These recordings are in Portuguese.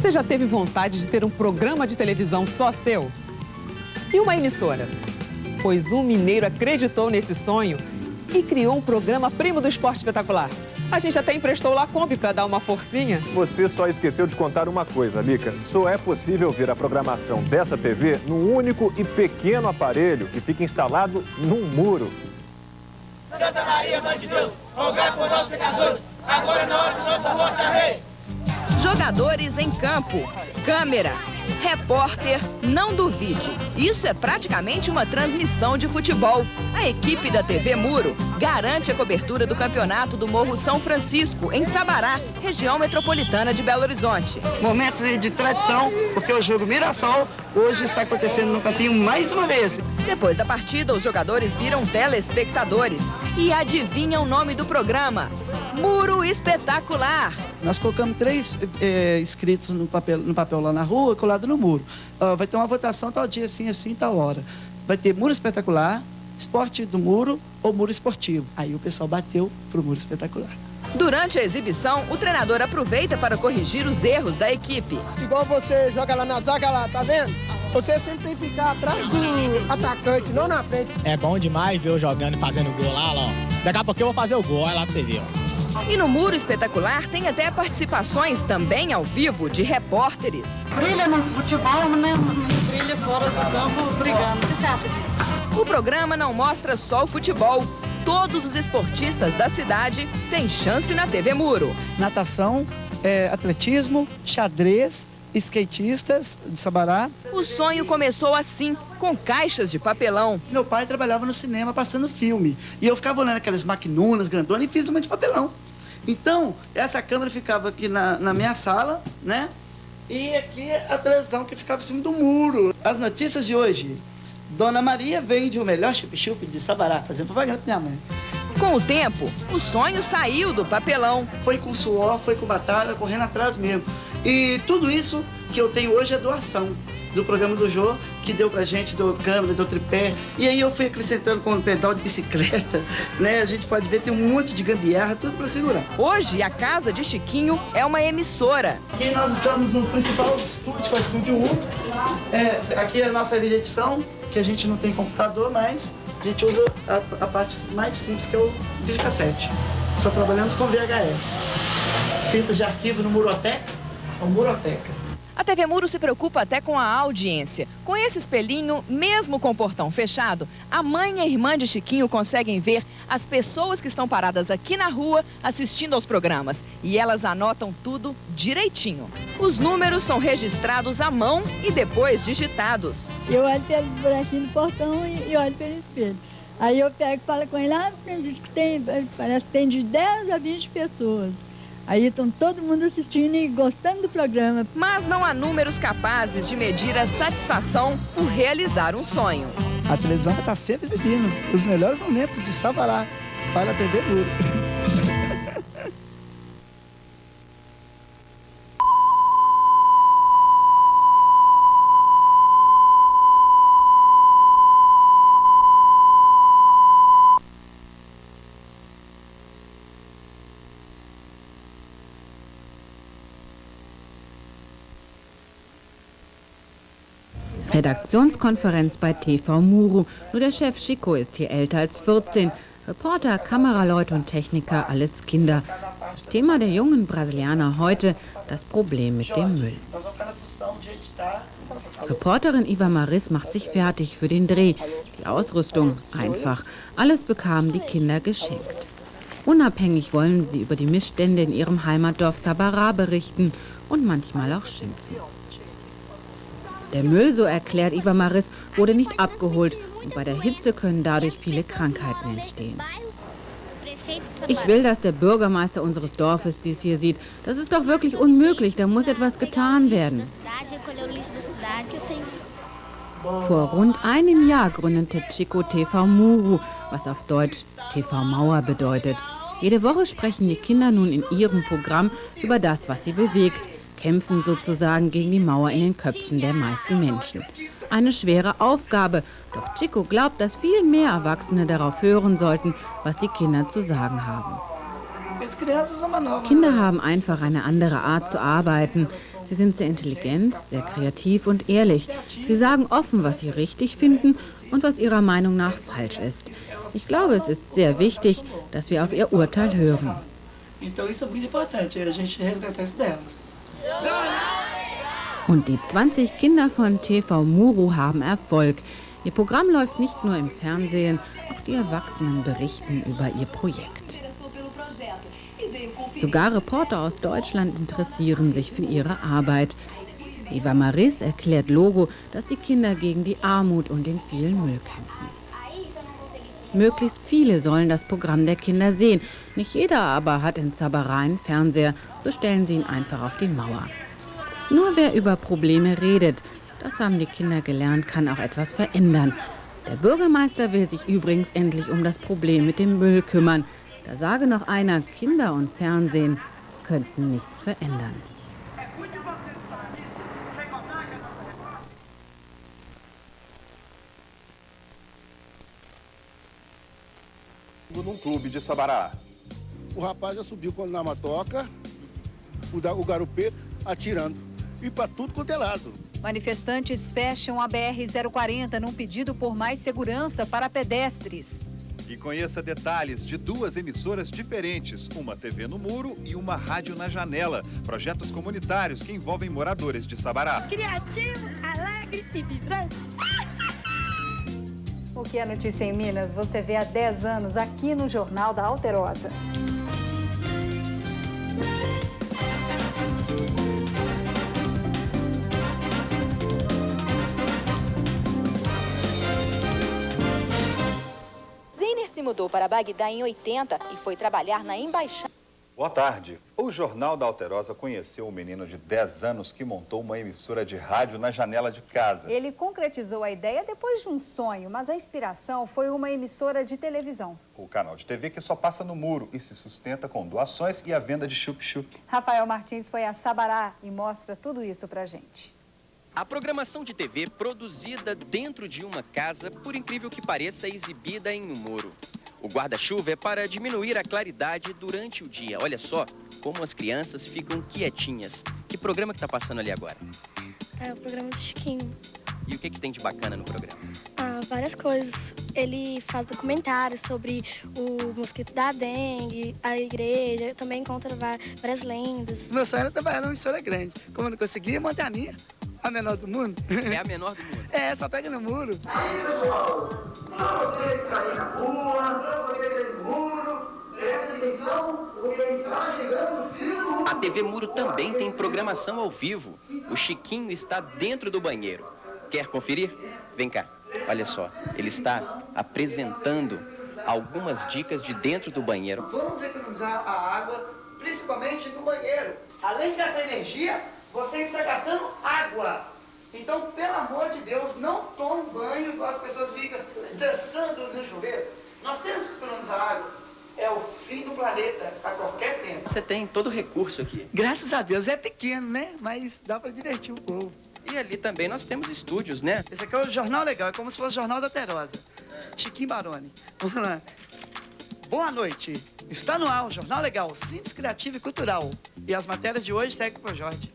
Você já teve vontade de ter um programa de televisão só seu? E uma emissora? Pois um mineiro acreditou nesse sonho e criou um programa primo do esporte espetacular. A gente até emprestou lá a Kombi para dar uma forcinha. Você só esqueceu de contar uma coisa, Mica. Só é possível ver a programação dessa TV num único e pequeno aparelho que fica instalado num muro. Santa Maria, Mãe de Deus, rogai por nós pecadores, agora na hora do nossa morte, amém. Jogadores em campo, câmera, repórter, não duvide. Isso é praticamente uma transmissão de futebol. A equipe da TV Muro garante a cobertura do campeonato do Morro São Francisco, em Sabará, região metropolitana de Belo Horizonte. Momentos de tradição, porque o jogo Mirassol hoje está acontecendo no campinho mais uma vez. Depois da partida, os jogadores viram telespectadores e adivinham o nome do programa. Muro Espetacular. Nós colocamos três é, escritos no papel, no papel lá na rua, colado no muro. Uh, vai ter uma votação tal dia, assim, assim, tal hora. Vai ter Muro Espetacular, Esporte do Muro ou Muro Esportivo. Aí o pessoal bateu pro Muro Espetacular. Durante a exibição, o treinador aproveita para corrigir os erros da equipe. Igual você joga lá na zaga lá, tá vendo? Você sempre tem que ficar atrás do atacante, não na frente. É bom demais ver eu jogando e fazendo gol lá, ó. Daqui a pouco eu vou fazer o gol, olha lá pra você ver, ó. E no Muro Espetacular tem até participações também ao vivo de repórteres. Brilha no futebol, né? Brilha fora do campo brigando. O que você acha disso? O programa não mostra só o futebol. Todos os esportistas da cidade têm chance na TV Muro. Natação, é, atletismo, xadrez, skatistas de Sabará. O sonho começou assim, com caixas de papelão. Meu pai trabalhava no cinema passando filme. E eu ficava olhando aquelas maquinunas grandonas e fiz uma de papelão. Então, essa câmera ficava aqui na, na minha sala, né? E aqui a televisão que ficava em cima do muro. As notícias de hoje. Dona Maria vende o melhor chup-chup de Sabará, fazendo propaganda pra minha mãe. Com o tempo, o sonho saiu do papelão. Foi com suor, foi com batalha, correndo atrás mesmo. E tudo isso que eu tenho hoje é doação do programa do Jô, que deu pra gente, deu câmera, deu tripé. E aí eu fui acrescentando com o pedal de bicicleta, né? A gente pode ver, tem um monte de gambiarra, tudo pra segurar. Hoje, a casa de Chiquinho é uma emissora. Aqui nós estamos no principal estúdio, que é o Estúdio 1. É, aqui é a nossa edição, que a gente não tem computador, mas a gente usa a, a parte mais simples, que é o videocassete. Só trabalhamos com VHS. Fitas de arquivo no Muroteca, ou Muroteca. A TV Muro se preocupa até com a audiência. Com esse espelhinho, mesmo com o portão fechado, a mãe e a irmã de Chiquinho conseguem ver as pessoas que estão paradas aqui na rua assistindo aos programas. E elas anotam tudo direitinho. Os números são registrados à mão e depois digitados. Eu olho pelo buraquinho do portão e, olho pelo espelho. Aí eu pego e falo com ele, ah, diz que tem, parece que tem de 10 a 20 pessoas. Aí estão todo mundo assistindo e gostando do programa. Mas não há números capazes de medir a satisfação por realizar um sonho. A televisão vai estar sempre exibindo os melhores momentos de Sabará para a TV Duro. Redaktionskonferenz bei TV Muru. Nur der Chef Chico ist hier älter als 14. Reporter, Kameraleute und Techniker, alles Kinder. Das Thema der jungen Brasilianer heute, das Problem mit dem Müll. Reporterin Iva Maris macht sich fertig für den Dreh. Die Ausrüstung einfach. Alles bekamen die Kinder geschenkt. Unabhängig wollen sie über die Missstände in ihrem Heimatdorf Sabara berichten und manchmal auch schimpfen. Der Müll, so erklärt Iva Maris, wurde nicht abgeholt und bei der Hitze können dadurch viele Krankheiten entstehen. Ich will, dass der Bürgermeister unseres Dorfes dies hier sieht. Das ist doch wirklich unmöglich, da muss etwas getan werden. Vor rund einem Jahr gründete Chico TV Muru, was auf Deutsch TV Mauer bedeutet. Jede Woche sprechen die Kinder nun in ihrem Programm über das, was sie bewegt, kämpfen sozusagen gegen die Mauer in den Köpfen der meisten Menschen. Eine schwere Aufgabe, doch Chico glaubt, dass viel mehr Erwachsene darauf hören sollten, was die Kinder zu sagen haben. Kinder haben einfach eine andere Art zu arbeiten. Sie sind sehr intelligent, sehr kreativ und ehrlich. Sie sagen offen, was sie richtig finden und was ihrer Meinung nach falsch ist. Ich glaube, es ist sehr wichtig, dass wir auf ihr Urteil hören. Então isso é muito importante, a gente resgatar isso delas. Und die 20 Kinder von TV Muru haben Erfolg. Ihr Programm läuft nicht nur im Fernsehen, auch die Erwachsenen berichten über ihr Projekt. Sogar Reporter aus Deutschland interessieren sich für ihre Arbeit. Eva Maris erklärt Logo, dass die Kinder gegen die Armut und den vielen Müll kämpfen. Möglichst viele sollen das Programm der Kinder sehen. Nicht jeder aber hat in Zabara einen Fernseher, so stellen sie ihn einfach auf die Mauer. Nur wer über Probleme redet, das haben die Kinder gelernt, kann auch etwas verändern. Der Bürgermeister will sich übrigens endlich um das Problem mit dem Müll kümmern. Da sage noch einer, Kinder und Fernsehen könnten nichts verändern. Num clube de Sabará. O rapaz já subiu na matoca, o, da, o garupê atirando. E para tudo quanto é lado. Manifestantes fecham a BR-040 num pedido por mais segurança para pedestres. E conheça detalhes de duas emissoras diferentes, uma TV no muro e uma rádio na janela. Projetos comunitários que envolvem moradores de Sabará. Criativo, alegre e vibrante. O que é notícia em Minas você vê há 10 anos aqui no Jornal da Alterosa. Zeiner se mudou para Bagdá em 80 e foi trabalhar na embaixada. Boa tarde. O Jornal da Alterosa conheceu um menino de 10 anos que montou uma emissora de rádio na janela de casa. Ele concretizou a ideia depois de um sonho, mas a inspiração foi uma emissora de televisão. O canal de TV que só passa no muro e se sustenta com doações e a venda de chup-chup. Rafael Martins foi a Sabará e mostra tudo isso pra gente. A programação de TV produzida dentro de uma casa, por incrível que pareça, é exibida em um muro. O guarda-chuva é para diminuir a claridade durante o dia. Olha só como as crianças ficam quietinhas. Que programa que está passando ali agora? É o programa do Chiquinho. E o que, que tem de bacana no programa? Ah, várias coisas. Ele faz documentários sobre o mosquito da dengue, a igreja, também conta várias lendas. Meu sonho era trabalhar numa emissora grande. Como eu não conseguia, manter a minha. A menor do mundo. É a menor do mundo? É, só pega no muro. Aí, pessoal, pra você que aí na rua, pra você que aí no muro, presta atenção, porque está chegando o fim do A TV Muro também tem programação ao vivo. O Chiquinho está dentro do banheiro. Quer conferir? Vem cá. Olha só, ele está apresentando algumas dicas de dentro do banheiro. Vamos economizar a água, principalmente no banheiro. Além de gastar energia, você está gastando água. Então, pelo amor de Deus, não tome banho igual as pessoas ficam dançando no chuveiro. Nós temos que economizar água. É o fim do planeta a qualquer tempo. Você tem todo o recurso aqui. Graças a Deus, é pequeno, né? Mas dá para divertir o povo. E ali também nós temos estúdios, né? Esse aqui é o Jornal Legal, é como se fosse o Jornal da Terosa. Chiquinho Baroni. Vamos lá. Boa noite. Está no ar o Jornal Legal, simples, criativo e cultural. E as matérias de hoje seguem com o Jorge.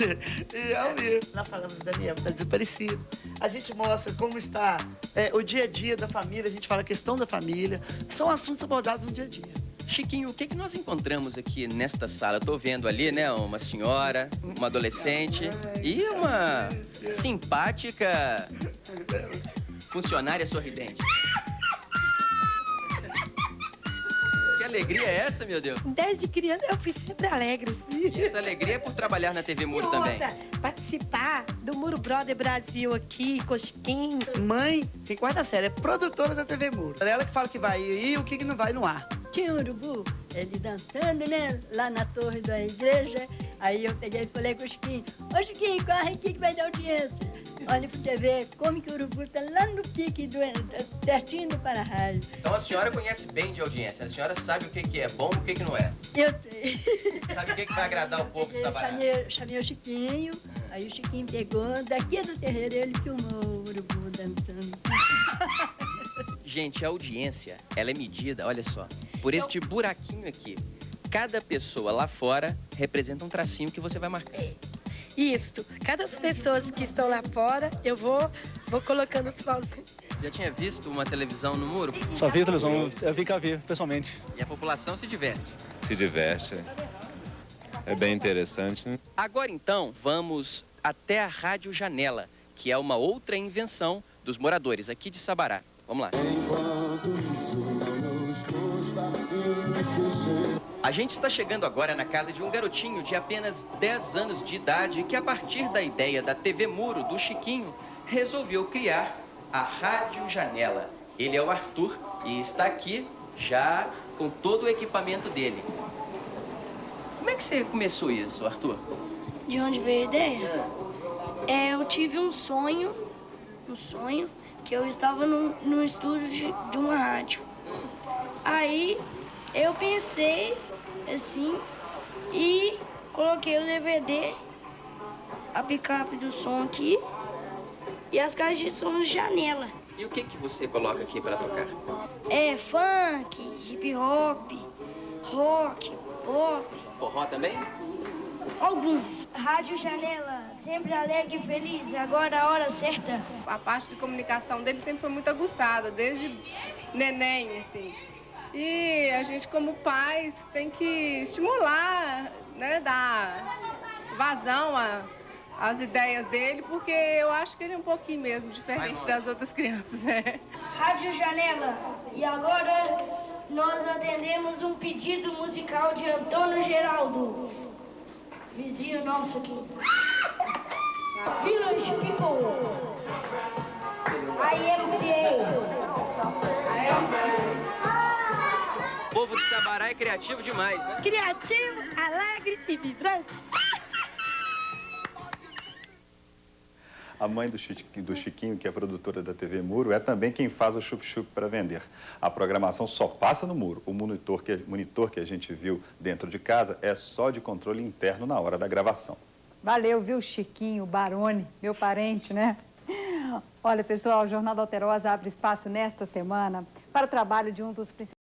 E é o mesmo. Nós falamos do Daniel, está desaparecido. A gente mostra como está é, o dia a dia da família, a gente fala a questão da família. São assuntos abordados no dia a dia. Chiquinho, o que, que nós encontramos aqui nesta sala? Estou vendo ali, né, uma senhora, uma adolescente e uma simpática funcionária sorridente. Alegria é essa, meu Deus? Desde criança eu fui sempre alegre. E essa alegria é por trabalhar na TV Muro e também. outra, participar do Muro Brother Brasil aqui, Cosquinho. Mãe, tem quarta série, é produtora da TV Muro. É ela que fala que vai e o que que não vai no ar. Tinha um urubu, ele dançando, né? Lá na torre da igreja. Aí eu peguei e falei com o Chiquinho, ô Chiquinho, corre aqui que vai dar audiência. Olha pra você ver como que o urubu tá lá no pique, do, pertinho do para-raio. Então a senhora conhece bem de audiência. A senhora sabe o que, que é bom e o que, que não é. Eu sei. Sabe o que, que vai agradar o povo de Eu Sabará. chamei, chamei o Chiquinho, aí o Chiquinho pegou, daqui do terreiro ele filmou o urubu dançando. Gente, a audiência, ela é medida, olha só, por este buraquinho aqui. Cada pessoa lá fora representa um tracinho que você vai marcar. Isso. Cada pessoas que estão lá fora, eu vou, vou colocando os pauzinhos. Já tinha visto uma televisão no muro? Só vi a televisão, eu vi que vi, pessoalmente. E a população se diverte? Se diverte. É bem interessante, né? Agora então, vamos até a Rádio Janela, que é uma outra invenção dos moradores aqui de Sabará. Vamos lá. A gente está chegando agora na casa de um garotinho de apenas 10 anos de idade que, a partir da ideia da TV Muro do Chiquinho, resolveu criar a Rádio Janela. Ele é o Arthur e está aqui já com todo o equipamento dele. Como é que você começou isso, Arthur? De onde veio a ideia? É, eu tive um sonho, um sonho, que eu estava no, no estúdio de, de uma rádio. Aí eu pensei assim e coloquei o DVD, a picape do som aqui e as caixas de som de janela. E o que que você coloca aqui para tocar? É funk, hip hop, rock, pop. Forró também? Alguns. Rádio Janela, sempre alegre e feliz, agora a hora certa. A parte de comunicação dele sempre foi muito aguçada, desde neném, assim. E a gente, como pais, tem que estimular, né, dar vazão às ideias dele, porque eu acho que ele é um pouquinho mesmo diferente das outras crianças. Né? Rádio Janela, e agora nós atendemos um pedido musical de Antônio Geraldo, vizinho nosso aqui. Village People, IMCA. O povo de Sabará é criativo demais, né? Criativo, alegre e vibrante. A mãe do Chiquinho, do Chiquinho, que é produtora da TV Muro, é também quem faz o chup-chup para vender. A programação só passa no muro. O monitor que, monitor que a gente viu dentro de casa é só de controle interno na hora da gravação. Valeu, viu, Chiquinho, Barone, meu parente, né? Olha, pessoal, o Jornal da Alterosa abre espaço nesta semana para o trabalho de um dos principais